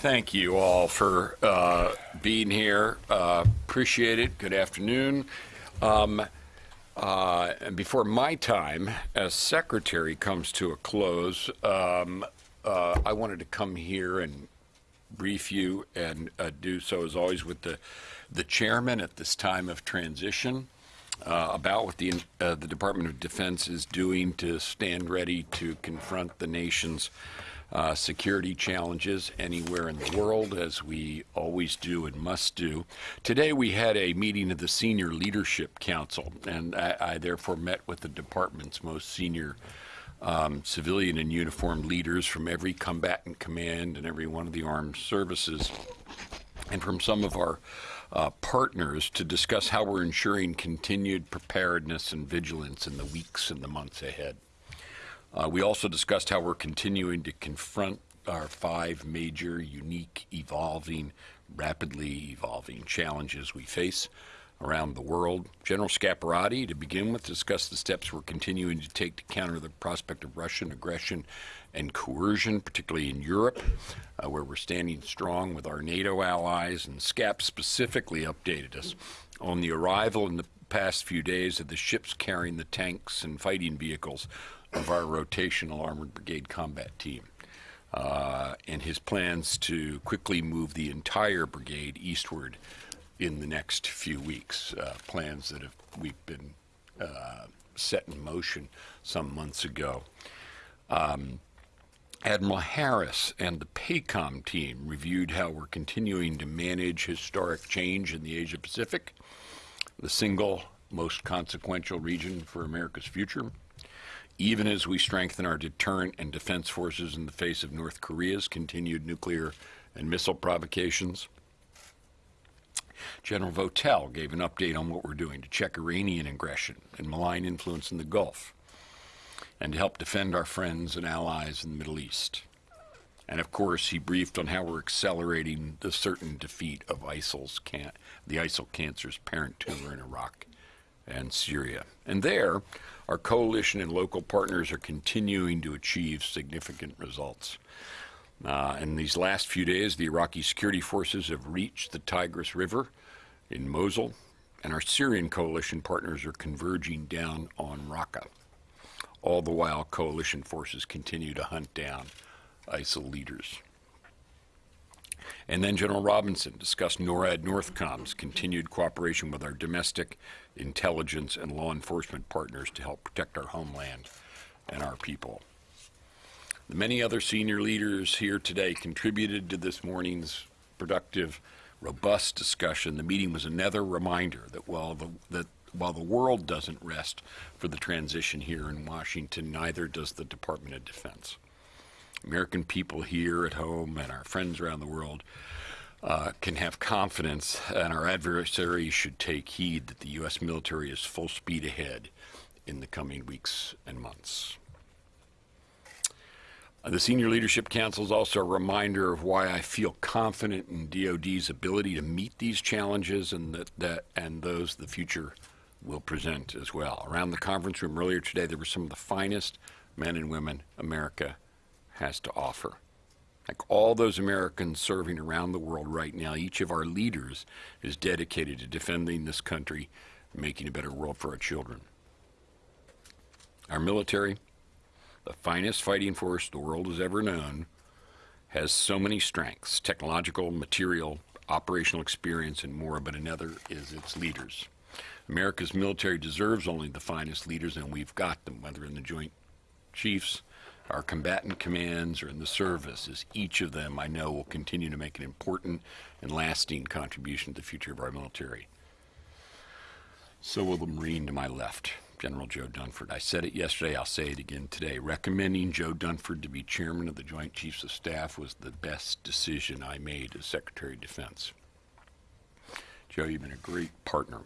Thank you all for uh, being here. Uh, appreciate it. Good afternoon. Um, uh, and before my time as secretary comes to a close, um, uh, I wanted to come here and brief you and uh, do so as always with the the chairman at this time of transition uh, about what the uh, the Department of Defense is doing to stand ready to confront the nation's uh, security challenges anywhere in the world, as we always do and must do. Today, we had a meeting of the Senior Leadership Council, and I, I therefore met with the department's most senior um, civilian and uniformed leaders from every combatant command and every one of the armed services, and from some of our uh, partners to discuss how we're ensuring continued preparedness and vigilance in the weeks and the months ahead. Uh, we also discussed how we're continuing to confront our five major, unique, evolving, rapidly evolving challenges we face around the world. General Scaparrotti, to begin with, discussed the steps we're continuing to take to counter the prospect of Russian aggression and coercion, particularly in Europe, uh, where we're standing strong with our NATO allies. And SCAP specifically updated us on the arrival in the past few days of the ships carrying the tanks and fighting vehicles of our rotational armored brigade combat team. Uh, and his plans to quickly move the entire brigade eastward in the next few weeks. Uh, plans that have we've been uh, set in motion some months ago. Um, Admiral Harris and the PACOM team reviewed how we're continuing to manage historic change in the Asia Pacific, the single most consequential region for America's future even as we strengthen our deterrent and defense forces in the face of North Korea's continued nuclear and missile provocations. General Votel gave an update on what we're doing to check Iranian aggression and malign influence in the Gulf, and to help defend our friends and allies in the Middle East. And of course, he briefed on how we're accelerating the certain defeat of ISIL's can- the ISIL cancer's parent tumor in Iraq and Syria. And there, our coalition and local partners are continuing to achieve significant results. Uh, in these last few days, the Iraqi security forces have reached the Tigris River in Mosul, and our Syrian coalition partners are converging down on Raqqa. All the while, coalition forces continue to hunt down ISIL leaders. And then General Robinson discussed NORAD Northcom's continued cooperation with our domestic intelligence and law enforcement partners to help protect our homeland and our people. The many other senior leaders here today contributed to this morning's productive, robust discussion. The meeting was another reminder that while the, that while the world doesn't rest for the transition here in Washington, neither does the Department of Defense. American people here at home and our friends around the world uh, can have confidence, and our adversaries should take heed that the U.S. military is full speed ahead in the coming weeks and months. Uh, the Senior Leadership Council is also a reminder of why I feel confident in DoD's ability to meet these challenges and that, that and those the future will present as well. Around the conference room earlier today, there were some of the finest men and women America has to offer. Like all those Americans serving around the world right now, each of our leaders is dedicated to defending this country, making a better world for our children. Our military, the finest fighting force the world has ever known, has so many strengths technological, material, operational experience, and more, but another is its leaders. America's military deserves only the finest leaders, and we've got them, whether in the Joint Chiefs, our combatant commands or in the service, as each of them I know will continue to make an important and lasting contribution to the future of our military. So will the Marine to my left, General Joe Dunford. I said it yesterday, I'll say it again today. Recommending Joe Dunford to be chairman of the Joint Chiefs of Staff was the best decision I made as Secretary of Defense. Joe, you've been a great partner,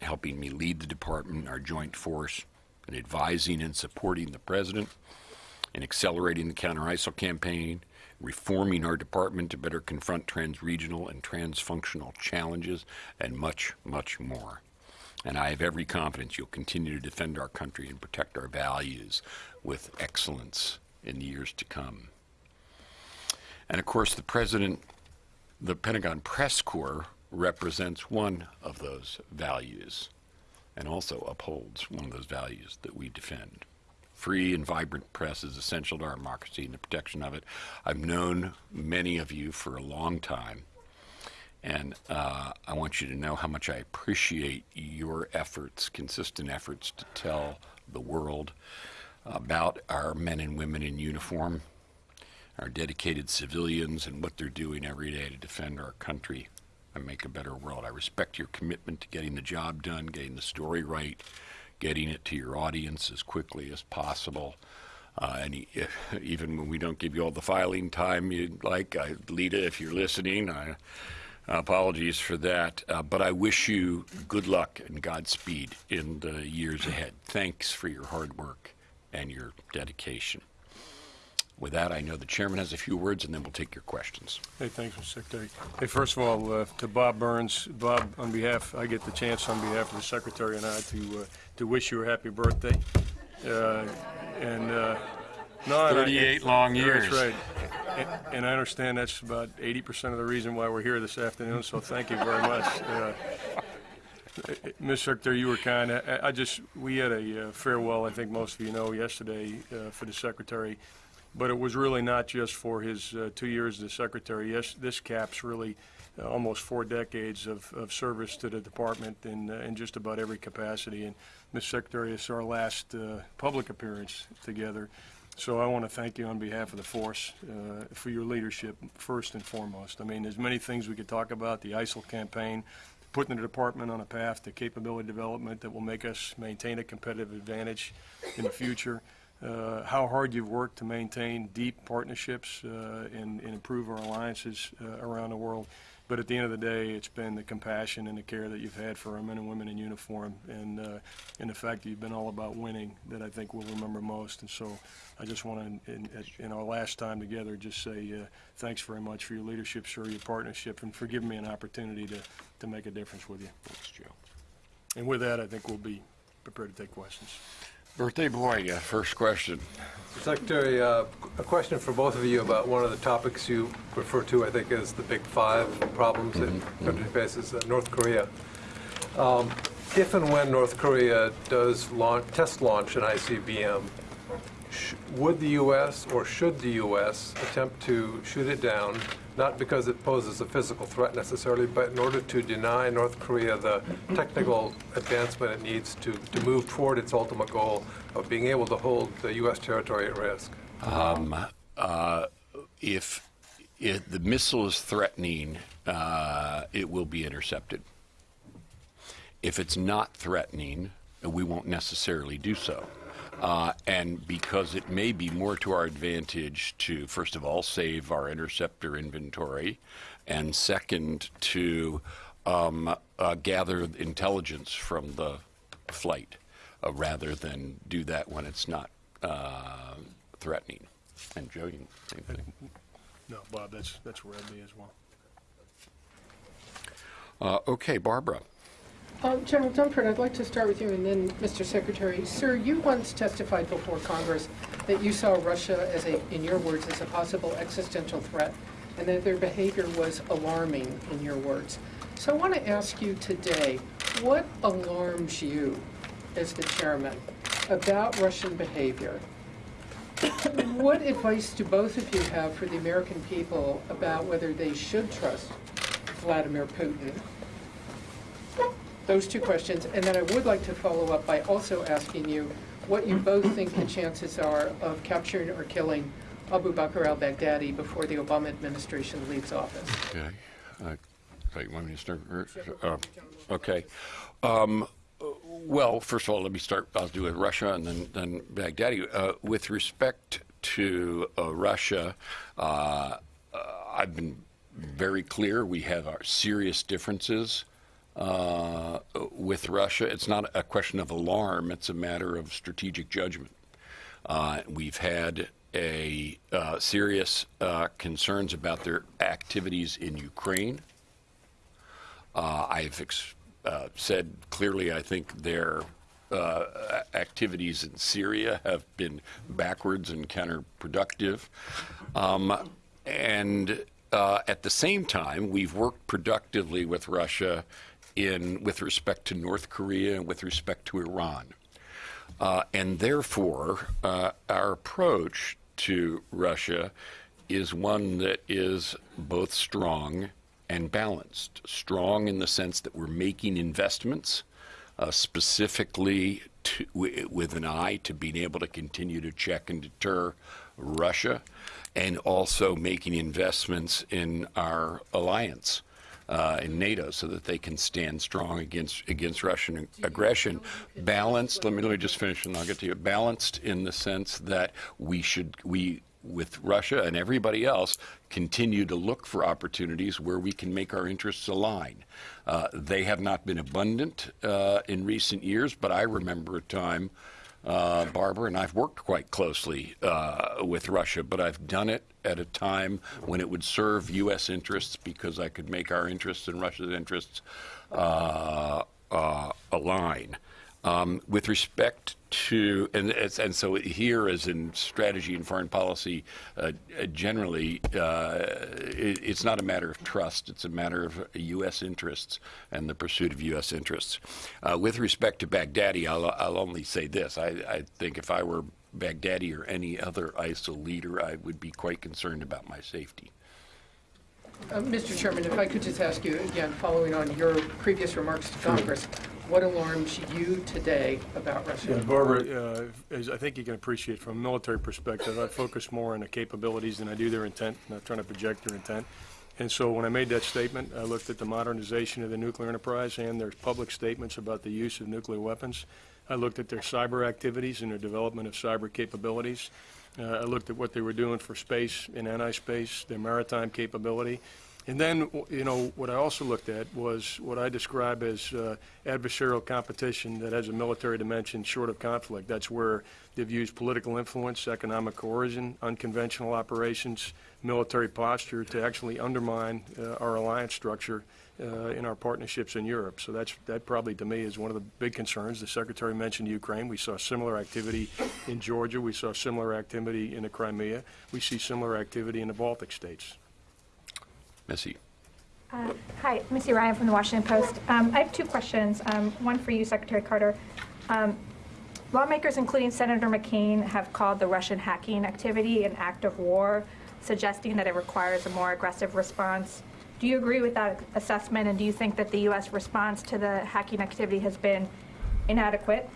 helping me lead the department, our joint force, and advising and supporting the President in accelerating the counter-ISIL campaign, reforming our department to better confront trans-regional and trans-functional challenges, and much, much more. And I have every confidence you'll continue to defend our country and protect our values with excellence in the years to come. And of course, the president, the Pentagon Press Corps represents one of those values and also upholds one of those values that we defend. Free and vibrant press is essential to our democracy and the protection of it. I've known many of you for a long time, and uh, I want you to know how much I appreciate your efforts, consistent efforts to tell the world about our men and women in uniform, our dedicated civilians, and what they're doing every day to defend our country and make a better world. I respect your commitment to getting the job done, getting the story right, getting it to your audience as quickly as possible. Uh, and even when we don't give you all the filing time you'd like, I, Lita, if you're listening, I, apologies for that. Uh, but I wish you good luck and Godspeed in the years ahead. Thanks for your hard work and your dedication. With that, I know the chairman has a few words, and then we'll take your questions. Hey, thanks, Mr. Secretary. Hey, first of all, uh, to Bob Burns, Bob, on behalf, I get the chance on behalf of the Secretary and I to, uh, to wish you a happy birthday. Uh, And, uh, no. and I- 38 long years. That's right. And- And I understand that's about 80% of the reason why we're here this afternoon, so thank you very much. Uh, Ms. Secretary, you were kind. I I just, we had a uh, farewell, I think most of you know, yesterday uh, for the Secretary, but it was really not just for his uh, two years as Secretary. Yes, this caps really uh, almost four decades of of service to the department in uh, in just about every capacity. And, Ms. Secretary, it's our last uh, public appearance together. So I want to thank you on behalf of the force uh, for your leadership, first and foremost. I mean, there's many things we could talk about, the ISIL campaign, putting the department on a path to capability development that will make us maintain a competitive advantage in the future. Uh, how hard you've worked to maintain deep partnerships uh, and, and improve our alliances uh, around the world. But at the end of the day, it's been the compassion and the care that you've had for our men and women in uniform and, uh, and the fact that you've been all about winning that I think we'll remember most. And so I just want to, in, in our last time together, just say uh, thanks very much for your leadership, sir, your partnership, and for giving me an opportunity to, to make a difference with you. Thanks, Joe. And with that, I think we'll be prepared to take questions. Birthday boy, yeah, first question. Secretary, uh, a question for both of you about one of the topics you refer to, I think, as the big five problems that the country faces, uh, North Korea. Um, If and when North Korea does launch, test launch an ICBM, sh- would the U.S. or should the U.S. attempt to shoot it down, not because it poses a physical threat necessarily, but in order to deny North Korea the technical advancement it needs to, to move toward its ultimate goal of being able to hold the U.S. territory at risk? If, if the missile is threatening, uh, it will be intercepted. If it's not threatening, we won't necessarily do so. Uh, and because it may be more to our advantage to, first of all, save our interceptor inventory, and second, to um, uh, gather intelligence from the flight uh, rather than do that when it's not uh, threatening. And Joe, you same thing. No, Bob, that's, that's where I'd be as well. Uh, okay, Barbara. Uh, General Dunford, I'd like to start with you and then Mr. Secretary. Sir, you once testified before Congress that you saw Russia as a, in your words, as a possible existential threat and that their behavior was alarming, in your words. So I want to ask you today, what alarms you as the chairman about Russian behavior? What advice do both of you have for the American people about whether they should trust Vladimir Putin those two questions, and then I would like to follow up by also asking you what you both think the chances are of capturing or killing Abu Bakr al-Baghdadi before the Obama administration leaves office. Okay. Uh, wait, want me to start? Uh, okay. Um, well, first of all, let me start. I'll do with Russia and then then Baghdadi. Uh, with respect to uh, Russia, uh, uh, I've been very clear. We have our serious differences uh, with Russia. It's not a question of alarm. It's a matter of strategic judgment. Uh, we've had a uh, serious uh, concerns about their activities in Ukraine. Uh, I've said clearly, I think their uh, activities in Syria have been backwards and counterproductive. Um, and uh, at the same time, we've worked productively with Russia in with respect to North Korea and with respect to Iran. Uh, and therefore, uh, our approach to Russia is one that is both strong and balanced. Strong in the sense that we're making investments uh, specifically to, w- with an eye to being able to continue to check and deter Russia, and also making investments in our alliance. Uh, in NATO, so that they can stand strong against against Russian aggression. Balanced. Let me let me just finish, and I'll get to you. Balanced in the sense that we should we with Russia and everybody else continue to look for opportunities where we can make our interests align. Uh, they have not been abundant uh, in recent years, but I remember a time, uh, Barbara, and I've worked quite closely uh, with Russia, but I've done it at a time when it would serve U.S. interests because I could make our interests and Russia's interests uh, uh, align. Um, with respect to, and, and so here, as in strategy and foreign policy, uh, uh, generally, uh, it, it's not a matter of trust, it's a matter of U.S. interests and the pursuit of U.S. interests. Uh, with respect to Baghdadi, I'll, I'll only say this. I, I think if I were Baghdadi or any other ISIL leader, I would be quite concerned about my safety. Uh, Mr. Chairman, if I could just ask you again, following on your previous remarks to Congress, what alarms you today about Russia? Barbara, uh, as I think you can appreciate from a military perspective, I focus more on the capabilities than I do their intent, not trying to project their intent. And so when I made that statement, I looked at the modernization of the nuclear enterprise and their public statements about the use of nuclear weapons. I looked at their cyber activities and their development of cyber capabilities. Uh, I looked at what they were doing for space and anti-space, their maritime capability. And then, you know, what I also looked at was what I describe as uh, adversarial competition that has a military dimension short of conflict. That's where they've used political influence, economic coercion, unconventional operations, military posture to actually undermine uh, our alliance structure uh, in our partnerships in Europe. So that's, that probably to me is one of the big concerns. The Secretary mentioned Ukraine. We saw similar activity in Georgia. We saw similar activity in the Crimea. We see similar activity in the Baltic states. Missy. Uh, Hi, Missy Ryan from the Washington Post. Um, I have two questions, um, one for you, Secretary Carter. Um, Lawmakers, including Senator McCain, have called the Russian hacking activity an act of war, suggesting that it requires a more aggressive response. Do you agree with that assessment, and do you think that the U.S. response to the hacking activity has been inadequate?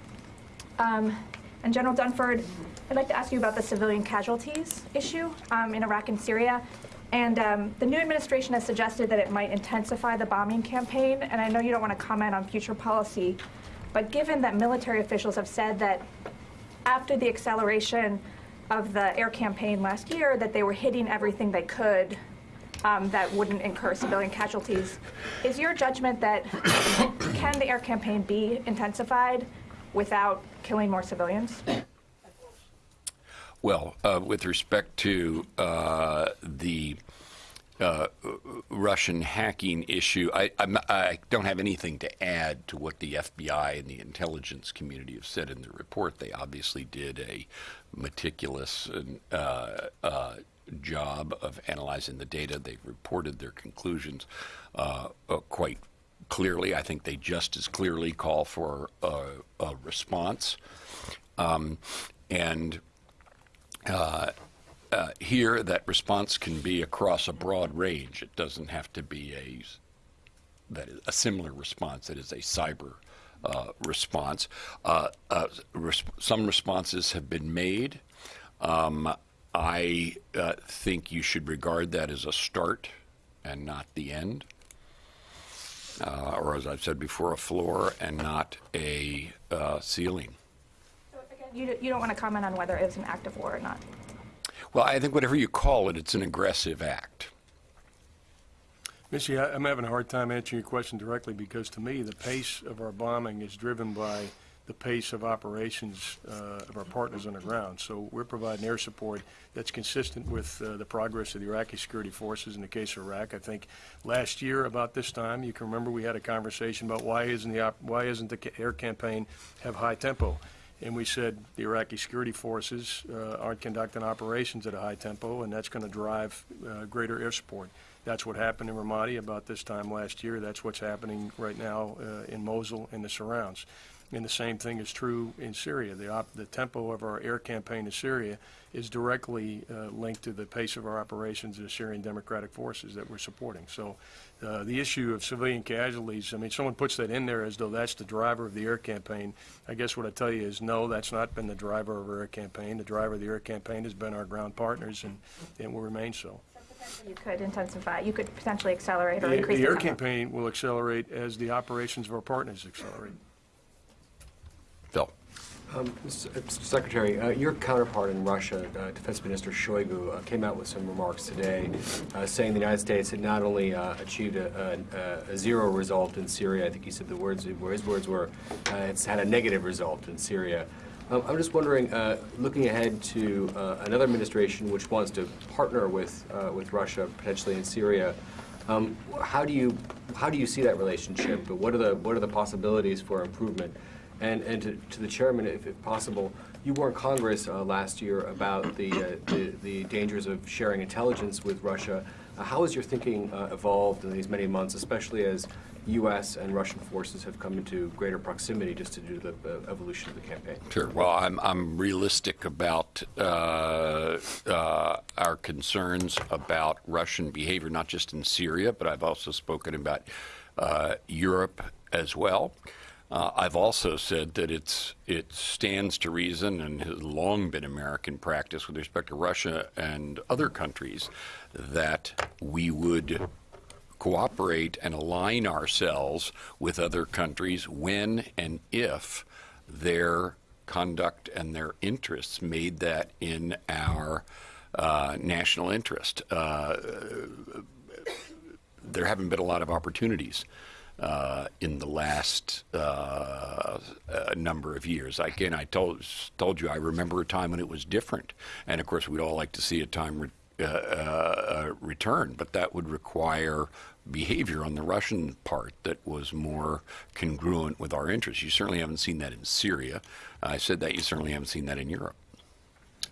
Um, And General Dunford, I'd like to ask you about the civilian casualties issue um, in Iraq and Syria. And um, the new administration has suggested that it might intensify the bombing campaign. And I know you don't want to comment on future policy, but given that military officials have said that after the acceleration of the air campaign last year, that they were hitting everything they could um, that wouldn't incur civilian casualties, is your judgment that can the air campaign be intensified without killing more civilians? Well, uh, with respect to uh, the uh, Russian hacking issue, I, I don't have anything to add to what the FBI and the intelligence community have said in the report. They obviously did a meticulous uh, uh, job of analyzing the data. They've reported their conclusions uh, quite clearly. I think they just as clearly call for a, a response. Um, and uh, here, that response can be across a broad range. It doesn't have to be a that is a similar response that is a cyber uh, response. Uh, uh, res- some responses have been made. Um, I uh, think you should regard that as a start and not the end, uh, or as I've said before, a floor and not a uh, ceiling. You, you don't want to comment on whether it was an act of war or not. Well, I think whatever you call it, it's an aggressive act. Missy, I- I'm having a hard time answering your question directly because to me, the pace of our bombing is driven by the pace of operations uh, of our partners on the ground. So we're providing air support that's consistent with uh, the progress of the Iraqi security forces in the case of Iraq. I think last year about this time, you can remember we had a conversation about why isn't the, op- why isn't the ca- air campaign have high tempo? And we said the Iraqi security forces uh, aren't conducting operations at a high tempo, and that's going to drive uh, greater air support. That's what happened in Ramadi about this time last year. That's what's happening right now uh, in Mosul and the surrounds. And the same thing is true in Syria. The, op- the tempo of our air campaign in Syria is directly uh, linked to the pace of our operations of the Syrian Democratic Forces that we're supporting. So uh, the issue of civilian casualties, I mean, someone puts that in there as though that's the driver of the air campaign. I guess what I tell you is, no, that's not been the driver of our air campaign. The driver of the air campaign has been our ground partners, and, and will remain so. You could intensify, you could potentially accelerate or The increase the the air tempo. campaign will accelerate as the operations of our partners accelerate. Um. Mr. Secretary, uh, your counterpart in Russia, uh, Defense Minister Shoigu, uh, came out with some remarks today uh, saying the United States had not only uh, achieved a, a, a zero result in Syria, I think he said the words, his words were, uh, it's had a negative result in Syria. Um, I'm just wondering, uh, looking ahead to uh, another administration which wants to partner with, uh, with Russia potentially in Syria, um, how do you how do you see that relationship? What are the what are the possibilities for improvement? And and to, to the chairman, if, if possible, you warned Congress uh, last year about the, uh, the the dangers of sharing intelligence with Russia. Uh, how has your thinking uh, evolved in these many months, especially as U.S. and Russian forces have come into greater proximity just to do the uh, evolution of the campaign? Sure. Well, I'm, I'm realistic about uh, our concerns about Russian behavior, not just in Syria, but I've also spoken about Europe as well. Uh, I've also said that it's it stands to reason and has long been American practice with respect to Russia and other countries that we would cooperate and align ourselves with other countries when and if their conduct and their interests made that in our uh, national interest. Uh, there haven't been a lot of opportunities uh, in the last uh, uh, number of years. Again, I told told you I remember a time when it was different, and of course we'd all like to see a time re- uh, uh, return, but that would require behavior on the Russian part that was more congruent with our interests. You certainly haven't seen that in Syria. I said that you certainly haven't seen that in Europe.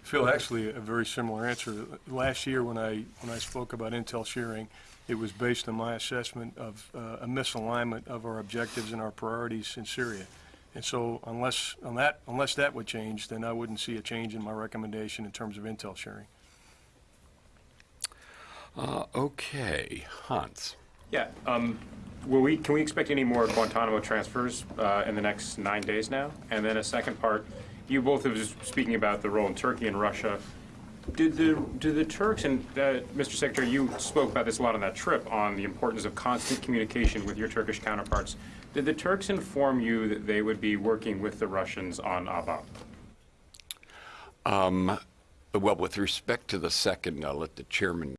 Phil, actually, a very similar answer. Last year, when I, when I spoke about intel sharing, it was based on my assessment of uh, a misalignment of our objectives and our priorities in Syria. And so unless, on that, unless that would change, then I wouldn't see a change in my recommendation in terms of intel sharing. Uh, okay, Hans. Yeah, um, will we, can we expect any more Guantanamo transfers uh, in the next nine days now? And then a second part, you both have just speaking about the role in Turkey and Russia. Did the, do the Turks, and uh, Mr. Secretary, you spoke about this a lot on that trip, on the importance of constant communication with your Turkish counterparts. Did the Turks inform you that they would be working with the Russians on al-Bab? Well, with respect to the second, I'll let the chairman